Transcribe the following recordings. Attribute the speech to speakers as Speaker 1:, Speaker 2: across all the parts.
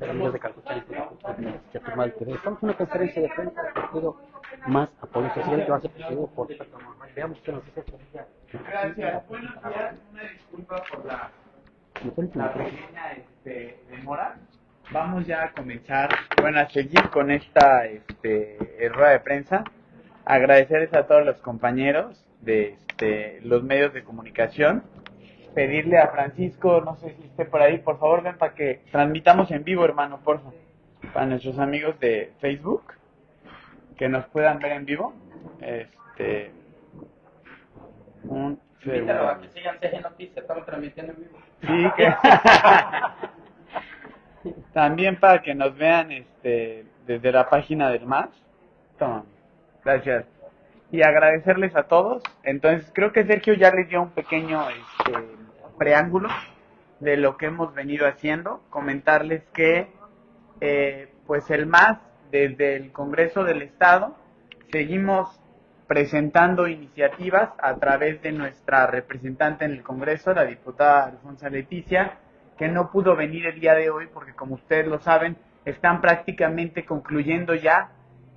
Speaker 1: de Calcuta, Estamos en una conferencia de prensa del partido más apoyo social que va a ser presidido por Veamos qué nos dice.
Speaker 2: Gracias. Buenos días. Una disculpa por la, la pequeña este, demora. Vamos ya a comenzar, bueno, a seguir con esta este, rueda de prensa. Agradecerles a todos los compañeros de este, los medios de comunicación pedirle a Francisco, no sé si esté por ahí, por favor ven para que transmitamos en vivo, hermano, por favor, para nuestros amigos de Facebook, que nos puedan ver en vivo. Este,
Speaker 3: un Invítalo a que sigan CG Noticias, estamos transmitiendo en vivo.
Speaker 2: Sí, que... También para que nos vean este, desde la página del MAS. Toma. Gracias y agradecerles a todos. Entonces, creo que Sergio ya les dio un pequeño este, preámbulo de lo que hemos venido haciendo. Comentarles que, eh, pues, el MAS, desde el Congreso del Estado, seguimos presentando iniciativas a través de nuestra representante en el Congreso, la diputada Alfonso Leticia, que no pudo venir el día de hoy porque, como ustedes lo saben, están prácticamente concluyendo ya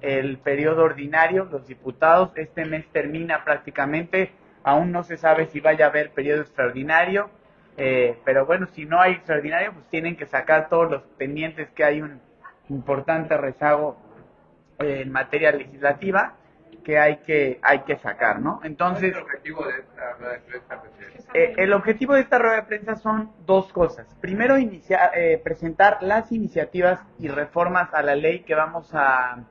Speaker 2: el periodo ordinario, los diputados, este mes termina prácticamente, aún no se sabe si vaya a haber periodo extraordinario, eh, pero bueno, si no hay extraordinario, pues tienen que sacar todos los pendientes que hay un importante rezago eh, en materia legislativa que hay que hay que sacar, ¿no? Entonces,
Speaker 4: el objetivo de esta rueda de prensa?
Speaker 2: Eh, el objetivo de esta rueda de prensa son dos cosas. Primero, inicia, presentar las iniciativas y reformas a la ley que vamos a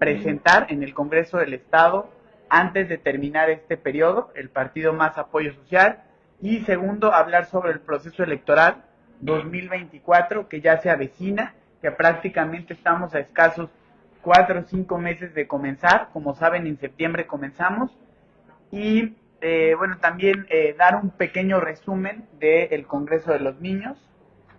Speaker 2: presentar en el Congreso del Estado antes de terminar este periodo, el partido más apoyo social, y segundo, hablar sobre el proceso electoral 2024 que ya se avecina, que prácticamente estamos a escasos cuatro o cinco meses de comenzar, como saben en septiembre comenzamos, y eh, bueno, también eh, dar un pequeño resumen del Congreso de los Niños,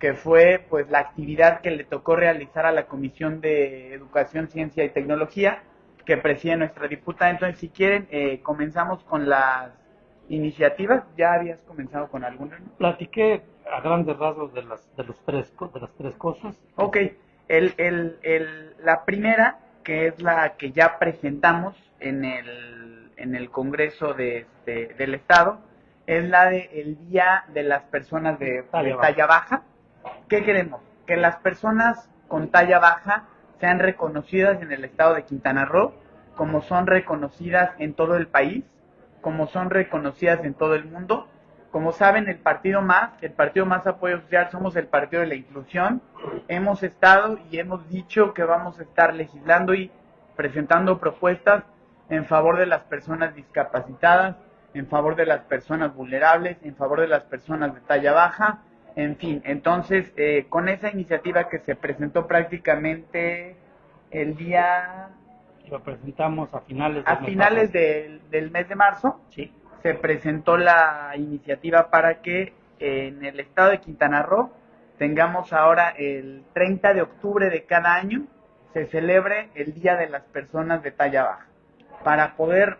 Speaker 2: que fue pues la actividad que le tocó realizar a la Comisión de Educación, Ciencia y Tecnología que preside nuestra diputada. Entonces, si quieren, eh, comenzamos con las iniciativas. ¿Ya habías comenzado con alguna?
Speaker 1: Platiqué a grandes rasgos de las, de los tres, de las tres cosas.
Speaker 2: Ok, el, el, el, la primera, que es la que ya presentamos en el, en el Congreso de, este, del Estado, es la de el Día de las Personas de talla baja ¿Qué queremos? Que las personas con talla baja sean reconocidas en el estado de Quintana Roo, como son reconocidas en todo el país, como son reconocidas en todo el mundo. Como saben, el partido más, el partido más apoyo social, somos el partido de la inclusión. Hemos estado y hemos dicho que vamos a estar legislando y presentando propuestas en favor de las personas discapacitadas, en favor de las personas vulnerables, en favor de las personas de talla baja, en fin, entonces, eh, con esa iniciativa que se presentó prácticamente el día...
Speaker 1: Lo presentamos a finales,
Speaker 2: a finales del, del, mes de marzo. Sí. Se presentó la iniciativa para que en el estado de Quintana Roo tengamos ahora el 30 de octubre de cada año se celebre el Día de las Personas de Talla Baja, para poder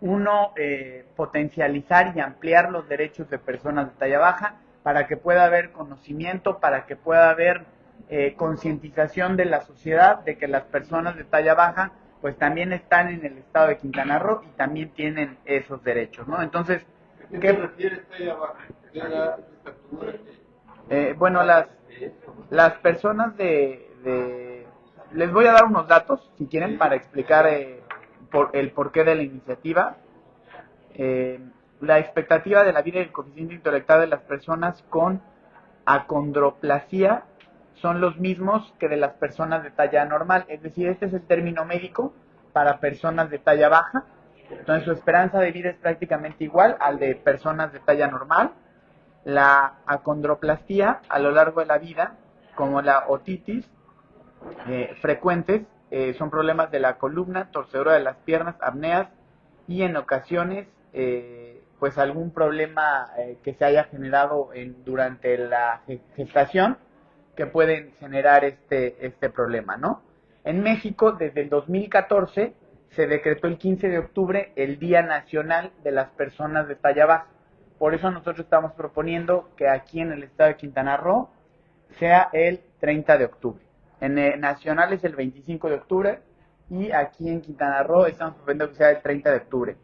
Speaker 2: uno eh, potencializar y ampliar los derechos de personas de talla baja, para que pueda haber conocimiento, para que pueda haber eh, concientización de la sociedad de que las personas de talla baja pues también están en el estado de Quintana Roo y también tienen esos derechos, ¿no? Entonces,
Speaker 4: ¿qué, refieres talla baja?
Speaker 2: Eh, bueno, las, las personas de, Les voy a dar unos datos, si quieren, para explicar eh, por, el porqué de la iniciativa. Eh, la expectativa de la vida y el coeficiente intelectual de las personas con acondroplasia son los mismos que de las personas de talla normal. Es decir, este es el término médico para personas de talla baja. Entonces su esperanza de vida es prácticamente igual al de personas de talla normal. La acondroplasia a lo largo de la vida, como la otitis, eh, frecuentes, eh, son problemas de la columna, torcedura de las piernas, apneas y en ocasiones eh, pues algún problema eh, que se haya generado en, durante la gestación que pueden generar este, este problema, ¿no? En México, desde el 2014, se decretó el 15 de octubre el Día Nacional de las Personas de Talla Baja. Por eso nosotros estamos proponiendo que aquí en el estado de Quintana Roo sea el 30 de octubre. En eh, Nacional es el 25 de octubre y aquí en Quintana Roo estamos proponiendo que sea el 30 de octubre.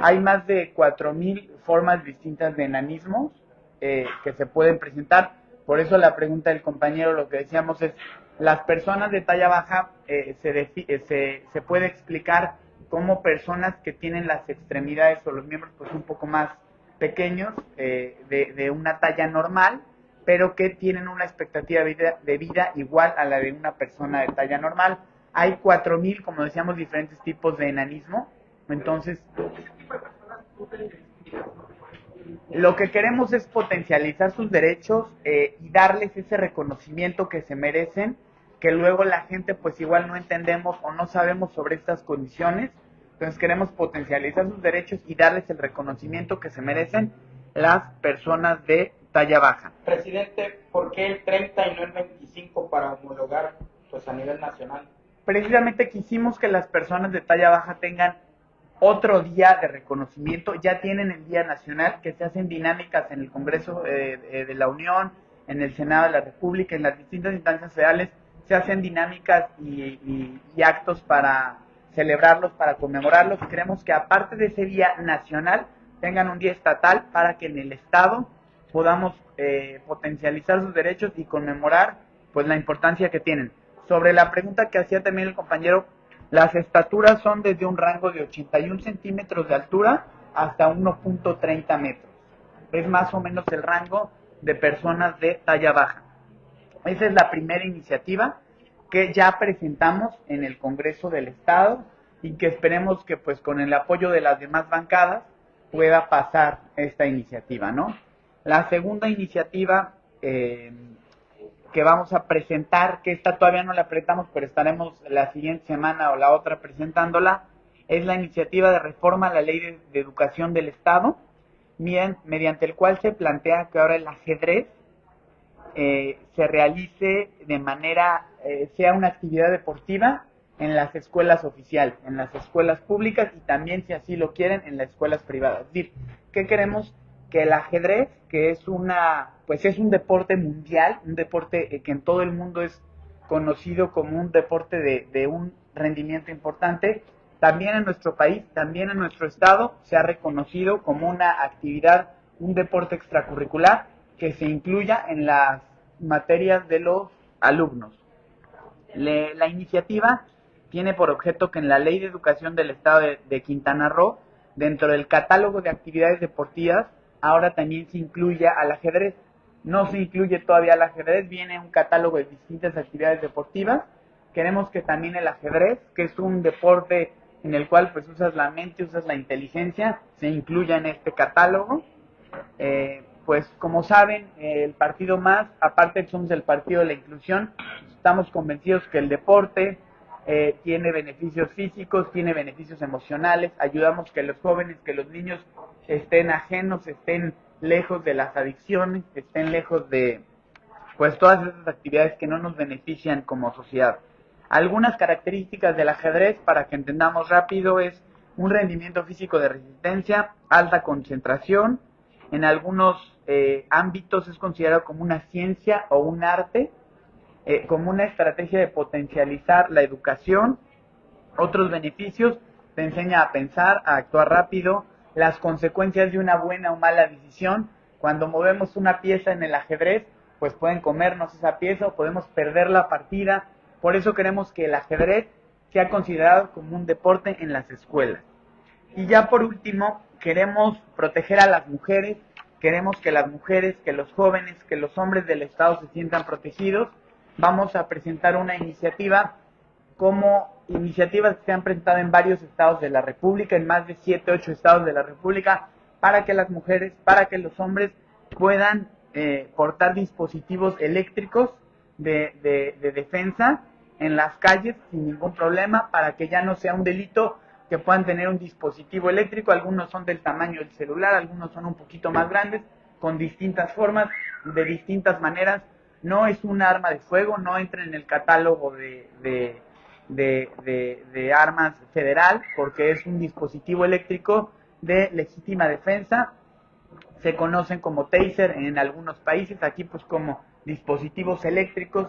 Speaker 2: Hay más de 4.000 formas distintas de enanismos eh, que se pueden presentar. Por eso la pregunta del compañero, lo que decíamos es, las personas de talla baja eh, se, eh, se, se puede explicar como personas que tienen las extremidades o los miembros pues un poco más pequeños eh, de, una talla normal, pero que tienen una expectativa vida, de vida igual a la de una persona de talla normal. Hay 4.000, como decíamos, diferentes tipos de enanismo. Entonces, lo que queremos es potencializar sus derechos eh, y darles ese reconocimiento que se merecen, que luego la gente pues igual no entendemos o no sabemos sobre estas condiciones. Entonces queremos potencializar sus derechos y darles el reconocimiento que se merecen las personas de talla baja.
Speaker 3: Presidente, ¿por qué el 30 y no el 25 para homologar pues a nivel nacional?
Speaker 2: Precisamente quisimos que las personas de talla baja tengan otro día de reconocimiento. Ya tienen el Día Nacional, que se hacen dinámicas en el Congreso eh, eh, de la Unión, en el Senado de la República, en las distintas instancias federales, se hacen dinámicas y, y- y actos para celebrarlos, para conmemorarlos. Queremos que aparte de ese Día Nacional, tengan un día estatal para que en el Estado podamos eh, potencializar sus derechos y conmemorar pues la importancia que tienen. Sobre la pregunta que hacía también el compañero, las estaturas son desde un rango de 81 centímetros de altura hasta 1.30 metros. Es más o menos el rango de personas de talla baja. Esa es la primera iniciativa que ya presentamos en el Congreso del Estado y que esperemos que pues con el apoyo de las demás bancadas pueda pasar esta iniciativa, ¿no? La segunda iniciativa eh, que vamos a presentar, que esta todavía no la presentamos, pero estaremos la siguiente semana o la otra presentándola, es la iniciativa de reforma a la ley de, educación del Estado, mediante el cual se plantea que ahora el ajedrez eh, se realice de manera, eh, sea una actividad deportiva en las escuelas oficiales, en las escuelas públicas y también, si así lo quieren, en las escuelas privadas. Es decir, ¿qué queremos? Que el ajedrez, que es una, pues es un deporte mundial, un deporte eh, que en todo el mundo es conocido como un deporte de, un rendimiento importante, también en nuestro país, también en nuestro estado, se ha reconocido como una actividad, un deporte extracurricular que se incluya en las materias de los alumnos. La iniciativa tiene por objeto que en la Ley de Educación del Estado de Quintana Roo, dentro del catálogo de actividades deportivas, ahora también se incluya al ajedrez. No se incluye todavía al ajedrez, viene un catálogo de distintas actividades deportivas. Queremos que también el ajedrez, que es un deporte en el cual pues usas la mente, usas la inteligencia, se incluya en este catálogo. Eh, pues como saben, el partido más, aparte somos el partido de la inclusión, estamos convencidos que el deporte eh, tiene beneficios físicos, tiene beneficios emocionales, ayudamos que los jóvenes, que los niños estén ajenos, estén lejos de las adicciones, estén lejos de pues todas esas actividades que no nos benefician como sociedad. Algunas características del ajedrez, para que entendamos rápido, es un rendimiento físico de resistencia, alta concentración, en algunos eh, ámbitos es considerado como una ciencia o un arte, eh, como una estrategia de potencializar la educación. Otros beneficios, te enseña a pensar, a actuar rápido, las consecuencias de una buena o mala decisión. Cuando movemos una pieza en el ajedrez, pues pueden comernos esa pieza o podemos perder la partida. Por eso queremos que el ajedrez sea considerado como un deporte en las escuelas. Y ya por último, queremos proteger a las mujeres, queremos que las mujeres, que los jóvenes, que los hombres del Estado se sientan protegidos. Vamos a presentar una iniciativa como iniciativas que se han presentado en varios estados de la República, en más de 7, 8 estados de la República, para que las mujeres, para que los hombres puedan eh, portar dispositivos eléctricos de, de, de defensa en las calles sin ningún problema, para que ya no sea un delito que puedan tener un dispositivo eléctrico, algunos son del tamaño del celular, algunos son un poquito más grandes, con distintas formas, de distintas maneras. No es un arma de fuego, no entra en el catálogo de, de, armas federal, porque es un dispositivo eléctrico de legítima defensa. Se conocen como taser en algunos países, aquí pues como dispositivos eléctricos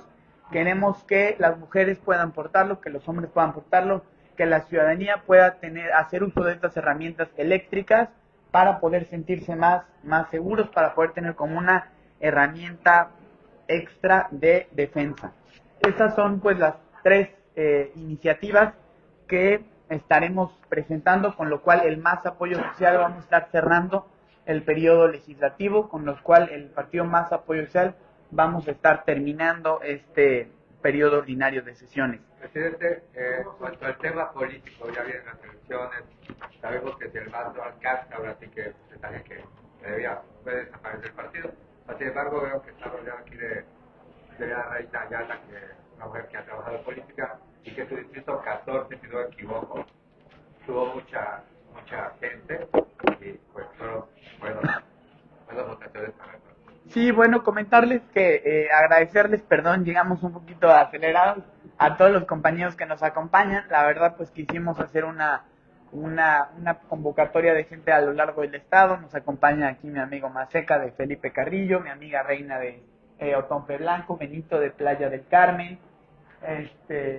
Speaker 2: queremos que las mujeres puedan portarlo, que los hombres puedan portarlo, que la ciudadanía pueda tener, hacer uso de estas herramientas eléctricas para poder sentirse más, más seguros, para poder tener como una herramienta extra de defensa. Estas son pues las tres eh, iniciativas que estaremos presentando, con lo cual el más apoyo social vamos a estar cerrando el periodo legislativo, con lo cual el partido más apoyo social vamos a estar terminando este periodo ordinario de sesiones.
Speaker 4: Presidente, eh, cuanto al tema político, ya vienen las elecciones, sabemos que si el más no alcanza, ahora sí que que, que debía, puede desaparecer el partido. Sin embargo, veo que está rodeado aquí de, la reina Ayala, que es una mujer que ha trabajado en política, y que su distrito 14, si no me equivoco, tuvo mucha mucha gente y pues fueron buenas, votaciones para.
Speaker 2: Sí, bueno, comentarles que eh, agradecerles, perdón, llegamos un poquito acelerados a todos los compañeros que nos acompañan. La verdad, pues quisimos hacer una, una, una convocatoria de gente a lo largo del estado. Nos acompaña aquí mi amigo Maseca de Felipe Carrillo, mi amiga Reina de eh, Otompe Blanco, Benito de Playa del Carmen, este,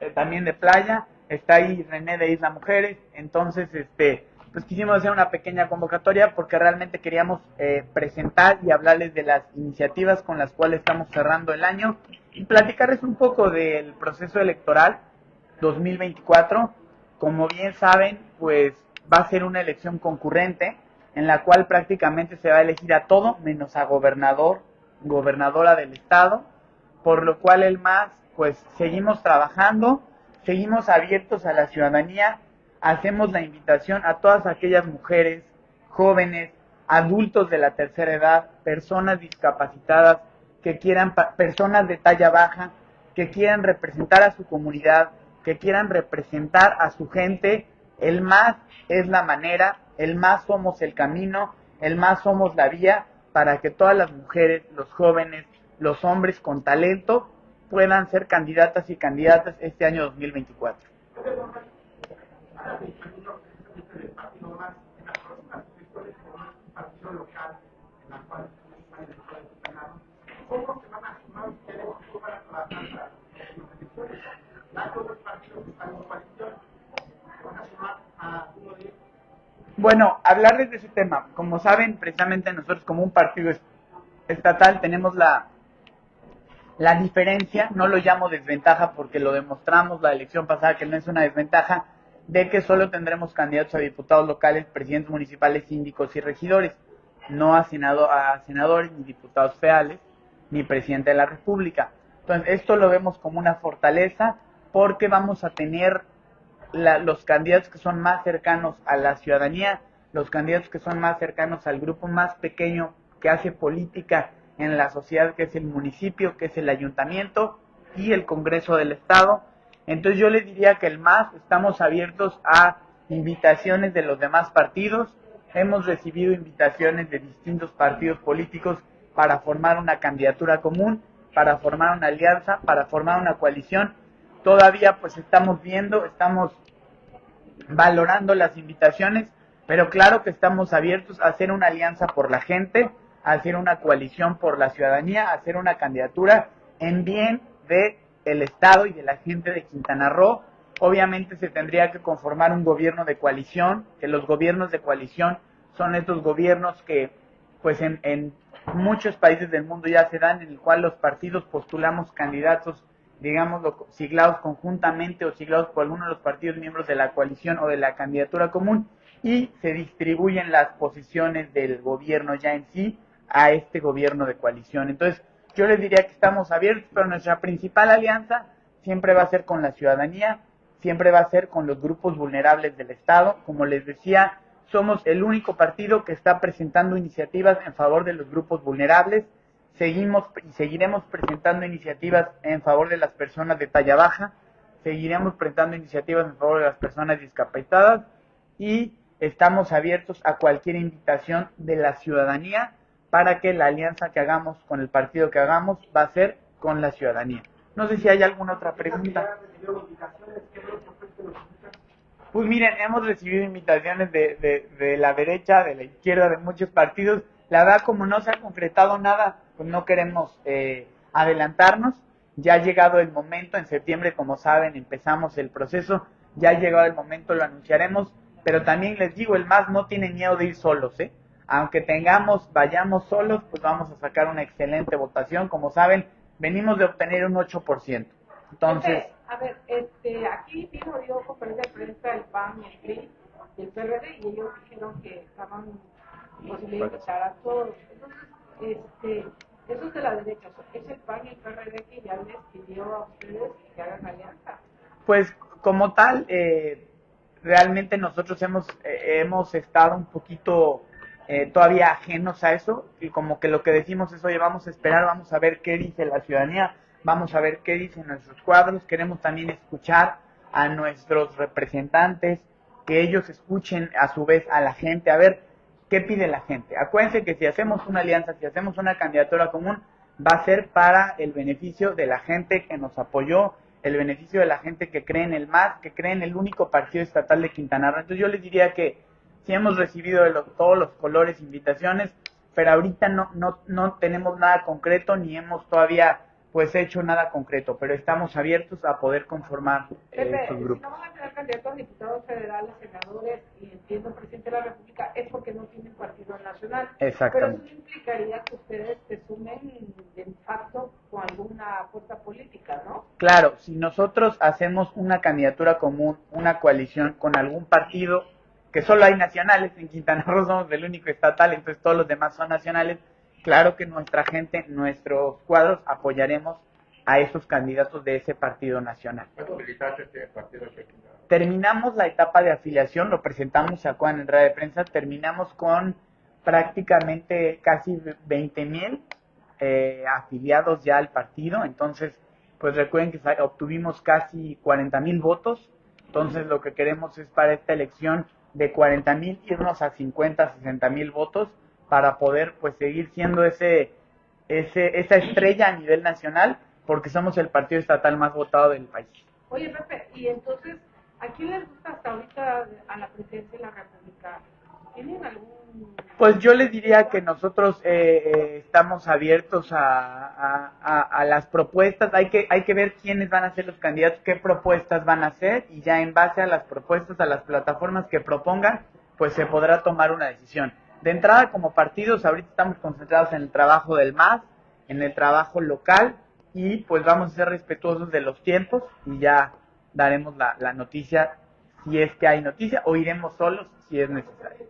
Speaker 2: eh, también de Playa, está ahí René de Isla Mujeres. Entonces, este, pues quisimos hacer una pequeña convocatoria porque realmente queríamos eh, presentar y hablarles de las iniciativas con las cuales estamos cerrando el año y platicarles un poco del proceso electoral 2024. Como bien saben, pues va a ser una elección concurrente en la cual prácticamente se va a elegir a todo menos a gobernador, gobernadora del estado, por lo cual el MAS, pues seguimos trabajando, seguimos abiertos a la ciudadanía, hacemos la invitación a todas aquellas mujeres, jóvenes, adultos de la tercera edad, personas discapacitadas, que quieran, personas de talla baja, que quieran representar a su comunidad, que quieran representar a su gente. El más es la manera, el más somos el camino, el más somos la vía para que todas las mujeres, los jóvenes, los hombres con talento puedan ser candidatas y candidatas este año 2024. Bueno, hablarles de ese tema. Como saben, precisamente nosotros como un partido estatal tenemos la, la diferencia, no lo llamo desventaja porque lo demostramos la elección pasada que no es una desventaja, de que solo tendremos candidatos a diputados locales, presidentes municipales, síndicos y regidores, no a, senado, a senadores, ni diputados federales, ni presidente de la República. Entonces, esto lo vemos como una fortaleza porque vamos a tener la, los candidatos que son más cercanos a la ciudadanía, los candidatos que son más cercanos al grupo más pequeño que hace política en la sociedad, que es el municipio, que es el ayuntamiento y el Congreso del Estado. Entonces yo les diría que el MAS estamos abiertos a invitaciones de los demás partidos. Hemos recibido invitaciones de distintos partidos políticos para formar una candidatura común, para formar una alianza, para formar una coalición. Todavía pues estamos viendo, estamos valorando las invitaciones, pero claro que estamos abiertos a hacer una alianza por la gente, a hacer una coalición por la ciudadanía, a hacer una candidatura en bien de el Estado y de la gente de Quintana Roo. Obviamente se tendría que conformar un gobierno de coalición, que los gobiernos de coalición son estos gobiernos que pues en, en muchos países del mundo ya se dan, en el cual los partidos postulamos candidatos, digamos, siglados conjuntamente o siglados por alguno de los partidos miembros de la coalición o de la candidatura común y se distribuyen las posiciones del gobierno ya en sí a este gobierno de coalición. Entonces, yo les diría que estamos abiertos, pero nuestra principal alianza siempre va a ser con la ciudadanía, siempre va a ser con los grupos vulnerables del Estado. Como les decía, somos el único partido que está presentando iniciativas en favor de los grupos vulnerables. Seguimos y seguiremos presentando iniciativas en favor de las personas de talla baja. Seguiremos presentando iniciativas en favor de las personas discapacitadas y estamos abiertos a cualquier invitación de la ciudadanía para que la alianza que hagamos con el partido que hagamos va a ser con la ciudadanía. No sé si hay alguna otra pregunta. Pues miren, hemos recibido invitaciones de, de, la derecha, de la izquierda, de muchos partidos. La verdad, como no se ha concretado nada, pues no queremos eh, adelantarnos. Ya ha llegado el momento, en septiembre, como saben, empezamos el proceso, ya ha llegado el momento, lo anunciaremos, pero también les digo, el MAS no tiene miedo de ir solos, ¿eh? Aunque tengamos, vayamos solos, pues vamos a sacar una excelente votación. Como saben, venimos de obtener un 8%. Entonces,
Speaker 5: a ver, este, aquí vino dio conferencia de prensa el PAN y el PRI y el PRD y ellos dijeron que estaban a todos. Este, eso es de la derecha, es el PAN y el PRD que ya les pidió a ustedes que hagan alianza.
Speaker 2: pues como tal, eh, realmente nosotros hemos, eh, hemos estado un poquito eh, todavía ajenos a eso y como que lo que decimos es, oye, vamos a esperar, vamos a ver qué dice la ciudadanía, vamos a ver qué dicen nuestros cuadros, queremos también escuchar a nuestros representantes, que ellos escuchen a su vez a la gente, a ver qué pide la gente. Acuérdense que si hacemos una alianza, si hacemos una candidatura común, va a ser para el beneficio de la gente que nos apoyó, el beneficio de la gente que cree en el MAS, que cree en el único partido estatal de Quintana Roo. Entonces yo les diría que si hemos recibido de todos los colores invitaciones, pero ahorita no, no, no tenemos nada concreto ni hemos todavía pues hecho nada concreto, pero estamos abiertos a poder conformar eh,
Speaker 5: Pepe,
Speaker 2: estos
Speaker 5: si
Speaker 2: grupos.
Speaker 5: no van a tener candidatos a diputados federales, senadores y entiendo presidente de la República, es porque no tienen partido nacional.
Speaker 2: Exactamente.
Speaker 5: Pero eso implicaría que ustedes se sumen de facto con alguna fuerza política, ¿no?
Speaker 2: Claro, si nosotros hacemos una candidatura común, una coalición con algún partido, que solo hay nacionales, en Quintana Roo somos el único estatal, entonces todos los demás son nacionales, claro que nuestra gente, nuestros cuadros, apoyaremos a esos candidatos de ese partido nacional.
Speaker 4: ¿Cuántos militantes tiene el partido aquí?
Speaker 2: Terminamos la etapa de afiliación, lo presentamos a Juan en rueda de prensa, terminamos con prácticamente casi 20 mil eh, afiliados ya al partido, entonces pues recuerden que obtuvimos casi 40 mil votos, entonces lo que queremos es para esta elección de 40 mil irnos a 50, 60 mil votos para poder pues seguir siendo ese, ese, esa estrella a nivel nacional porque somos el partido estatal más votado del país.
Speaker 5: Oye, Pepe, y entonces, ¿a quién les gusta hasta ahorita a la presidencia de la República? ¿Tienen algún...?
Speaker 2: Pues yo les diría que nosotros eh, eh, estamos abiertos a, a- a- a las propuestas. Hay que, hay que ver quiénes van a ser los candidatos, qué propuestas van a hacer y ya en base a las propuestas, a las plataformas que propongan, pues se podrá tomar una decisión. De entrada, como partidos, ahorita estamos concentrados en el trabajo del MAS, en el trabajo local y pues vamos a ser respetuosos de los tiempos y ya daremos la, la noticia si es que hay noticia o iremos solos si es necesario.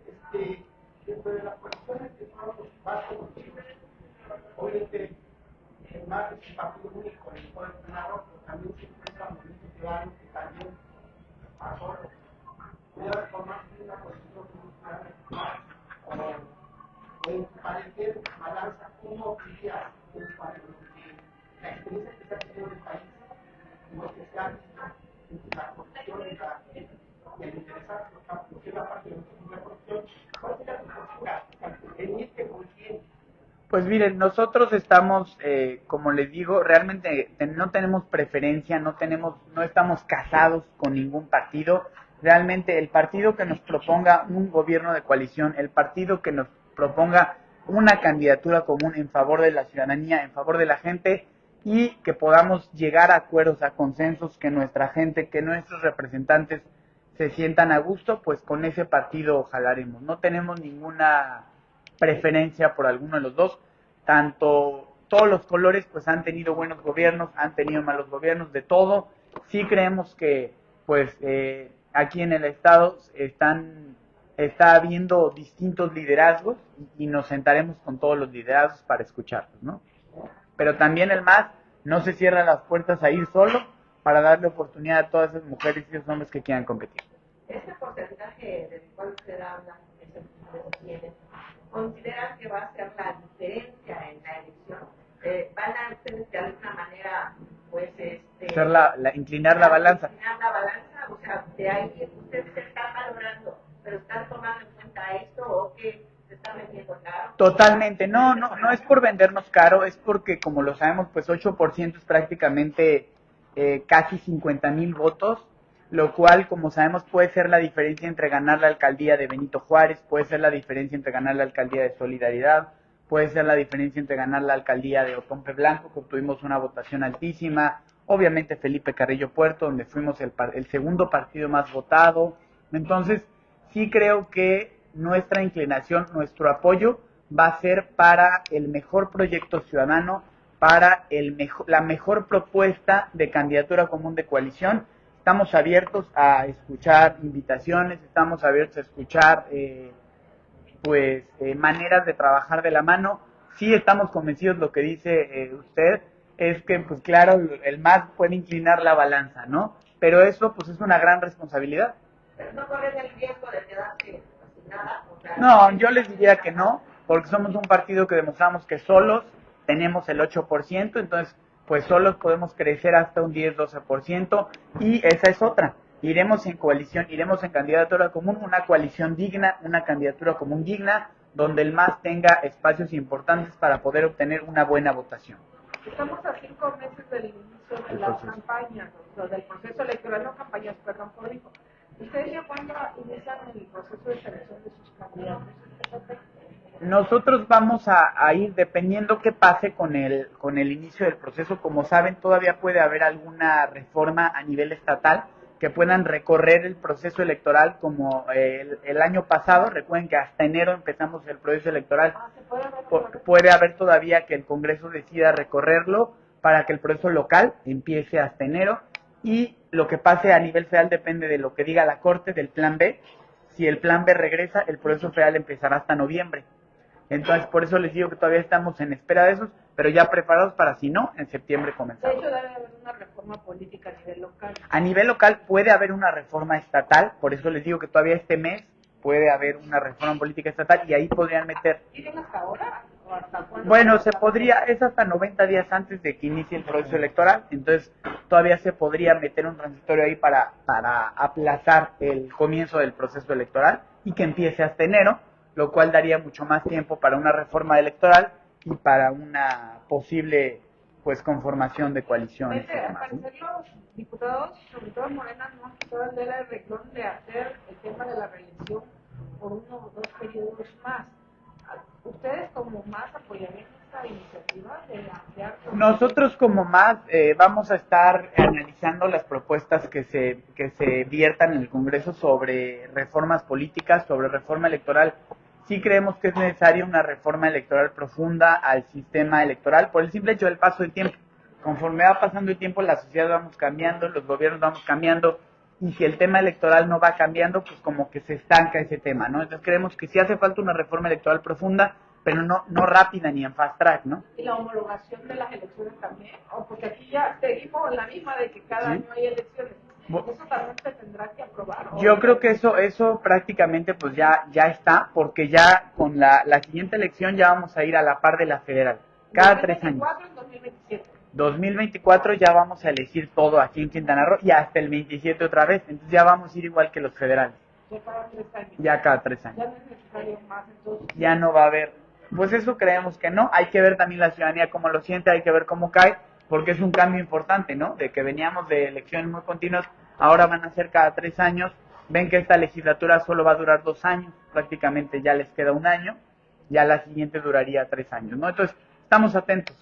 Speaker 2: Miren, nosotros estamos, eh, como les digo, realmente te- no tenemos preferencia, no tenemos, no estamos casados con ningún partido. Realmente el partido que nos proponga un gobierno de coalición, el partido que nos proponga una candidatura común en favor de la ciudadanía, en favor de la gente y que podamos llegar a acuerdos, a consensos, que nuestra gente, que nuestros representantes se sientan a gusto, pues con ese partido jalaremos. No tenemos ninguna preferencia por alguno de los dos. Tanto todos los colores pues han tenido buenos gobiernos, han tenido malos gobiernos, de todo. Sí creemos que pues eh, aquí en el estado están está habiendo distintos liderazgos y, nos sentaremos con todos los liderazgos para escucharlos, ¿no? Pero también el MAS no se cierra las puertas a ir solo para darle oportunidad a todas esas mujeres y esos hombres que quieran competir.
Speaker 6: Este porcentaje del cual que ustedes tienen, ¿consideran que va a ser la diferencia en la elección? Eh, ¿Van a ustedes de alguna manera, pues, este...
Speaker 2: Hacer la, la- inclinar la balanza.
Speaker 6: inclinar la balanza? O sea, de ahí ustedes están valorando, pero están tomando en cuenta esto o que se está vendiendo caro.
Speaker 2: Totalmente, no, no, no es por vendernos caro, es porque como lo sabemos, pues 8% es prácticamente eh, casi 50 mil votos, lo cual, como sabemos, puede ser la diferencia entre ganar la alcaldía de Benito Juárez, puede ser la diferencia entre ganar la alcaldía de Solidaridad, puede ser la diferencia entre ganar la alcaldía de Otompe Blanco, que obtuvimos una votación altísima, obviamente Felipe Carrillo Puerto, donde fuimos el, el segundo partido más votado. Entonces, sí creo que nuestra inclinación, nuestro apoyo va a ser para el mejor proyecto ciudadano, para el la mejor propuesta de candidatura común de coalición. Estamos abiertos a escuchar invitaciones, estamos abiertos a escuchar eh, pues eh, maneras de trabajar de la mano. Sí estamos convencidos lo que dice eh, usted, es que pues claro, el MAS puede inclinar la balanza, ¿no? Pero eso pues es una gran responsabilidad.
Speaker 6: Pero no corren el riesgo de quedarse sin nada. O sea,
Speaker 2: No, yo les diría que no, porque somos un partido que demostramos que solos tenemos el 8%, entonces pues solos podemos crecer hasta un 10-12%, y esa es otra. Iremos en coalición, iremos en candidatura común, una coalición digna, una candidatura común digna, donde el MAS tenga espacios importantes para poder obtener una buena votación.
Speaker 5: Estamos a cinco meses del inicio de las campañas, o del proceso electoral, no campañas, perdón, público. ¿Ustedes ya cuándo inician el proceso de selección de sus candidatos?
Speaker 2: Nosotros vamos a, a ir dependiendo qué pase con el, con el inicio del proceso. Como saben, todavía puede haber alguna reforma a nivel estatal que puedan recorrer el proceso electoral como eh, el, el año pasado. Recuerden que hasta enero empezamos el proceso electoral.
Speaker 5: Ah, ¿se puede?
Speaker 2: Pu- puede haber todavía que el Congreso decida recorrerlo para que el proceso local empiece hasta enero y lo que pase a nivel federal depende de lo que diga la Corte del Plan B. Si el Plan B regresa, el proceso federal empezará hasta noviembre. Entonces, por eso les digo que todavía estamos en espera de esos, pero ya preparados para si no, en septiembre
Speaker 5: De
Speaker 2: comenzamos.
Speaker 5: hecho, debe haber una reforma política a nivel local.
Speaker 2: A nivel local puede haber una reforma estatal, por eso les digo que todavía este mes puede haber una reforma política estatal y ahí podrían meter
Speaker 5: ¿Tienen hasta ahora? ¿O hasta cuándo?
Speaker 2: Bueno, se podría, es hasta 90 días antes de que inicie el proceso electoral, entonces todavía se podría meter un transitorio ahí para, para aplazar el comienzo del proceso electoral y que empiece hasta enero, lo cual daría mucho más tiempo para una reforma electoral y para una posible pues conformación de coaliciones
Speaker 5: Vete, al parecer los diputados, sobre todo Morena, no han quitado el dedo del renglón de hacer el tema de la reelección por uno o dos periodos más. ¿Ustedes como más apoyarían esta iniciativa de ampliar?
Speaker 2: Nosotros como más eh, vamos a estar analizando las propuestas que se, que se viertan en el Congreso sobre reformas políticas, sobre reforma electoral. Sí creemos que es necesaria una reforma electoral profunda al sistema electoral por el simple hecho del paso del tiempo. Conforme va pasando el tiempo, la sociedad vamos cambiando, los gobiernos vamos cambiando y si el tema electoral no va cambiando, pues como que se estanca ese tema, ¿no? Entonces creemos que sí hace falta una reforma electoral profunda, pero no, no rápida ni en fast track, ¿no?
Speaker 5: y la homologación de las elecciones también, o porque aquí ya seguimos la misma de que cada
Speaker 2: Sí.
Speaker 5: año hay elecciones.
Speaker 2: Bu-
Speaker 5: Eso también se tendrá que aprobar. ¿o?
Speaker 2: Yo creo que eso, eso prácticamente pues ya, ya está, porque ya con la, la siguiente elección ya vamos a ir a la par de la federal, cada tres años.
Speaker 5: 2024 en 2027.
Speaker 2: 2024 ya vamos a elegir todo aquí en Quintana Roo y hasta el 27 otra vez, entonces ya vamos a ir igual que los federales,
Speaker 5: Ya cada tres años.
Speaker 2: ya cada tres
Speaker 5: Ya
Speaker 2: años.
Speaker 5: no es necesario más, entonces.
Speaker 2: Ya no va a haber, pues eso creemos que no, hay que ver también la ciudadanía cómo lo siente, hay que ver cómo cae, porque es un cambio importante, ¿no? De que veníamos de elecciones muy continuas, ahora van a ser cada tres años, ven que esta legislatura solo va a durar dos años, prácticamente ya les queda un año, ya la siguiente duraría tres años, ¿no? Entonces, estamos atentos.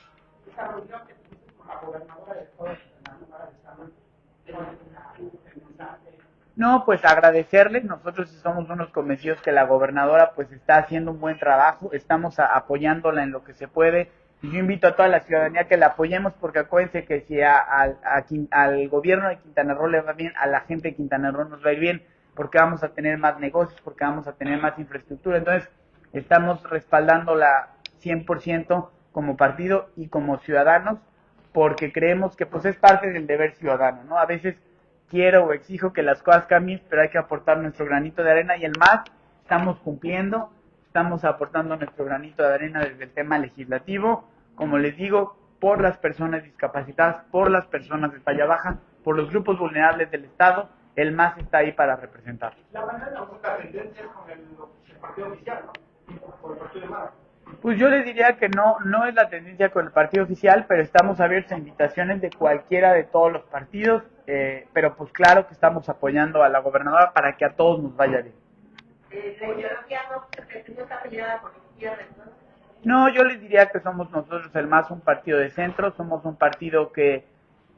Speaker 2: No, pues agradecerle. Nosotros somos unos convencidos que la gobernadora pues está haciendo un buen trabajo. Estamos apoyándola en lo que se puede. Y yo invito a toda la ciudadanía que la apoyemos porque acuérdense que si a- a Quin- al gobierno de Quintana Roo le va bien, a la gente de Quintana Roo nos va a ir bien porque vamos a tener más negocios, porque vamos a tener más infraestructura. Entonces, estamos respaldándola 100% como partido y como ciudadanos porque creemos que pues es parte del deber ciudadano, ¿no? A veces quiero o exijo que las cosas cambien, pero hay que aportar nuestro granito de arena y el más estamos cumpliendo, estamos aportando nuestro granito de arena desde el tema legislativo, como les digo, por las personas discapacitadas, por las personas de talla baja, por los grupos vulnerables del Estado, el MAS está ahí para representar.
Speaker 1: La tendencias con el, el partido oficial, ¿no? Con el partido de Mara.
Speaker 2: Pues yo les diría que no, no es la tendencia con el partido oficial, pero estamos abiertos a invitaciones de cualquiera de todos los partidos, eh, pero pues claro que estamos apoyando a la gobernadora para que a todos nos vaya bien.
Speaker 6: Eh, la ideología no, está la izquierda.
Speaker 2: No, yo les diría que somos nosotros el más un partido de centro, somos un partido que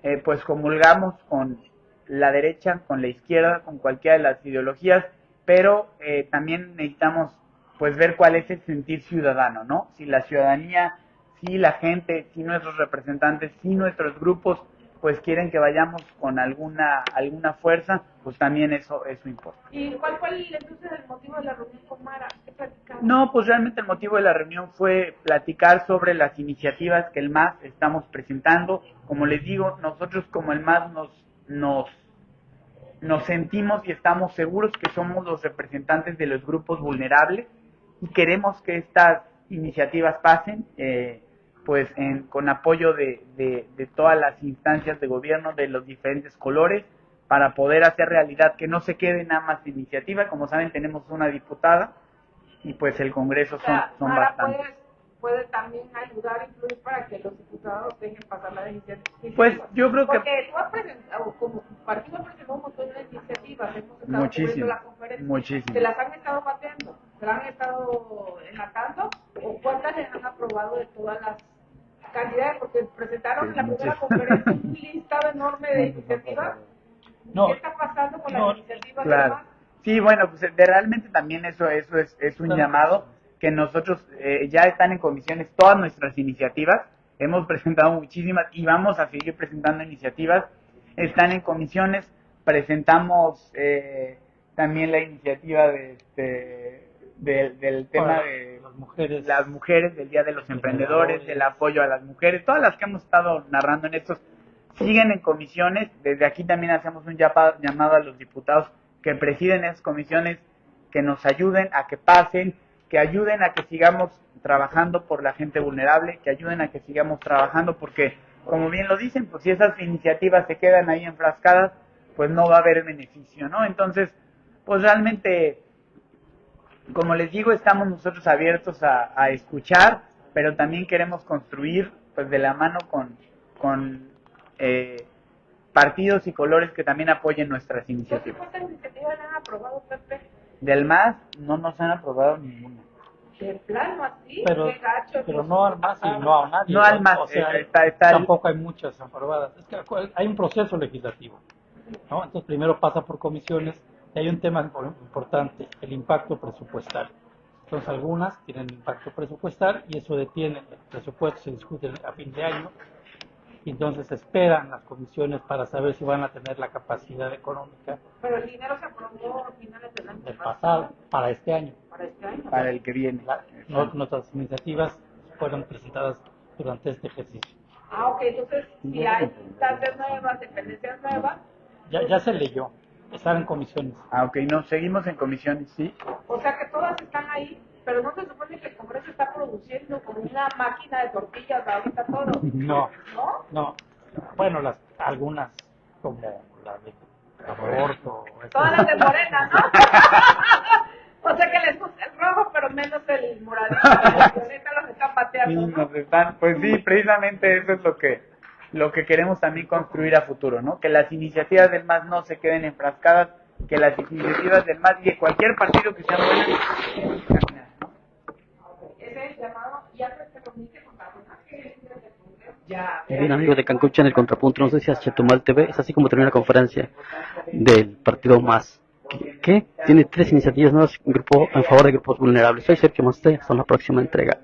Speaker 2: eh, pues comulgamos con la derecha, con la izquierda, con cualquiera de las ideologías, pero eh, también necesitamos pues ver cuál es el sentir ciudadano, ¿no? Si la ciudadanía, si la gente, si nuestros representantes, si nuestros grupos pues quieren que vayamos con alguna alguna fuerza, pues también eso eso importa.
Speaker 5: ¿Y cuál fue el, entonces el motivo de la reunión con Mara? ¿Qué platicaron?
Speaker 2: No, pues realmente el motivo de la reunión fue platicar sobre las iniciativas que el MAS estamos presentando. Como les digo, nosotros como el MAS nos nos nos sentimos y estamos seguros que somos los representantes de los grupos vulnerables y queremos que estas iniciativas pasen. Eh, pues en, con apoyo de, de, de, todas las instancias de gobierno de los diferentes colores para poder hacer realidad que no se quede nada más iniciativa. Como saben, tenemos una diputada y pues el Congreso son, son bastantes.
Speaker 5: Puede, también ayudar, influir para que los diputados dejen pasar la iniciativa.
Speaker 2: Pues yo creo que
Speaker 5: Porque tú has presentado, como partido has presentado un montón de iniciativas, hemos estado
Speaker 2: Muchísimas,
Speaker 5: cubriendo la conferencia. ¿Se las han estado bateando? ¿Se las han estado enlatando? ¿O cuántas les han aprobado de todas las cantidades? Porque presentaron en la primera conferencia un listado enorme de iniciativas.
Speaker 7: No,
Speaker 5: ¿Qué está pasando con
Speaker 7: no,
Speaker 5: las iniciativas?
Speaker 2: Claro. Sí, bueno, pues de realmente también eso, eso es, es un
Speaker 7: Claro.
Speaker 2: llamado que nosotros eh, ya están en comisiones todas nuestras iniciativas. Hemos presentado muchísimas y vamos a seguir presentando iniciativas. Están en comisiones. Presentamos eh, también la iniciativa de, este, de- del tema de
Speaker 7: las mujeres.
Speaker 2: las mujeres, del Día de los Emprendedores, del apoyo a las mujeres, todas las que hemos estado narrando en estos siguen en comisiones. Desde aquí también hacemos un llamado a los diputados que presiden esas comisiones que nos ayuden a que pasen, que ayuden a que sigamos trabajando por la gente vulnerable, que ayuden a que sigamos trabajando porque, como bien lo dicen, pues si esas iniciativas se quedan ahí enfrascadas, pues no va a haber beneficio, ¿no? Entonces, pues realmente como les digo, estamos nosotros abiertos a, a escuchar, pero también queremos construir pues de la mano con, con eh, partidos y colores que también apoyen nuestras iniciativas.
Speaker 5: ¿cuántas iniciativas han aprobado, Pepe?
Speaker 2: Del MAS no nos han aprobado ninguna.
Speaker 5: De plano así,
Speaker 7: Pero,
Speaker 5: qué gacho.
Speaker 7: pero no al más y no a nadie.
Speaker 2: No al más,
Speaker 7: O sea,
Speaker 2: eh, está- está el-
Speaker 7: tampoco hay muchas aprobadas. Es que hay un proceso legislativo. ¿no? Entonces, primero pasa por comisiones y hay un tema impor- importante, el impacto presupuestal. Entonces, algunas tienen impacto presupuestal y eso detiene. El presupuesto se discute a fin de año y entonces esperan las comisiones para saber si van a tener la capacidad económica
Speaker 5: Pero el dinero se aprobó a finales del año
Speaker 7: del pasado para este año.
Speaker 5: Para este año.
Speaker 2: para el que viene.
Speaker 7: La- no- nuestras iniciativas fueron presentadas durante este ejercicio.
Speaker 5: Ah, ok, entonces si hay instancias nuevas, dependencias nuevas,
Speaker 7: Ya, ya se leyó, están en comisiones.
Speaker 2: Ah, ok, no, seguimos en comisiones, sí.
Speaker 5: o sea que todas están ahí, pero no se supone que el Congreso está produciendo como una máquina de tortillas ahorita todo,
Speaker 7: No,
Speaker 5: ¿no?
Speaker 7: No. Bueno, las algunas, como la de aborto.
Speaker 5: Todas las de Morena, ¿no? o sea que les gusta el rojo, pero menos el moradito. los están pateando, ¿no?
Speaker 2: nos están, pues sí, precisamente eso es lo que lo que queremos también construir a futuro, ¿no? Que las iniciativas del MAS no se queden enfrascadas, que las iniciativas del MAS y de cualquier partido que sea buena tienen que caminar, ¿no?
Speaker 5: Ese es el llamado, ya se comunique con personajes del Congreso.
Speaker 1: Ya,
Speaker 8: Bien, amigos de Cancún en el Contrapunto, no sé si Chetumal TV, es así como termina la conferencia del partido más. ¿Qué? Tiene tres iniciativas nuevas grupo, en favor de grupos vulnerables. Soy Sergio Maste, hasta la próxima entrega.